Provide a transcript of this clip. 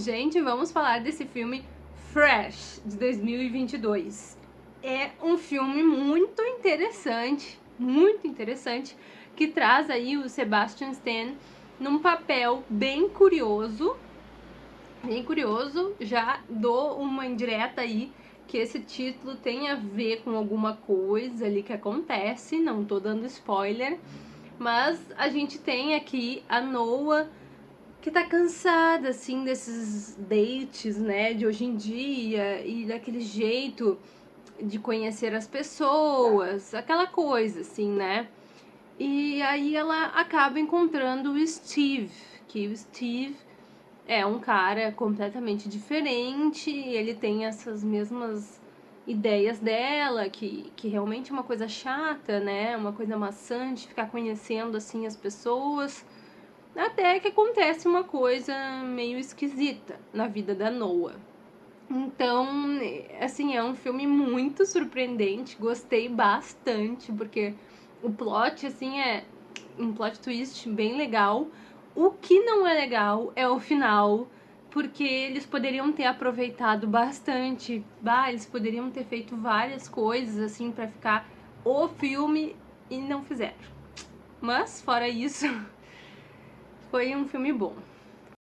Gente, vamos falar desse filme Fresh, de 2022. É um filme muito interessante, muito interessante, que traz aí o Sebastian Stan num papel bem curioso, bem curioso, já dou uma indireta aí que esse título tem a ver com alguma coisa ali que acontece, não tô dando spoiler, mas a gente tem aqui a Noah que tá cansada, assim, desses dates, né, de hoje em dia e daquele jeito de conhecer as pessoas, aquela coisa, assim, né. E aí ela acaba encontrando o Steve, que o Steve é um cara completamente diferente, ele tem essas mesmas ideias dela, que, que realmente é uma coisa chata, né, uma coisa maçante, ficar conhecendo, assim, as pessoas até que acontece uma coisa meio esquisita na vida da Noah. Então, assim, é um filme muito surpreendente, gostei bastante, porque o plot, assim, é um plot twist bem legal. O que não é legal é o final, porque eles poderiam ter aproveitado bastante, bah, eles poderiam ter feito várias coisas, assim, para ficar o filme e não fizeram. Mas, fora isso... Foi um filme bom.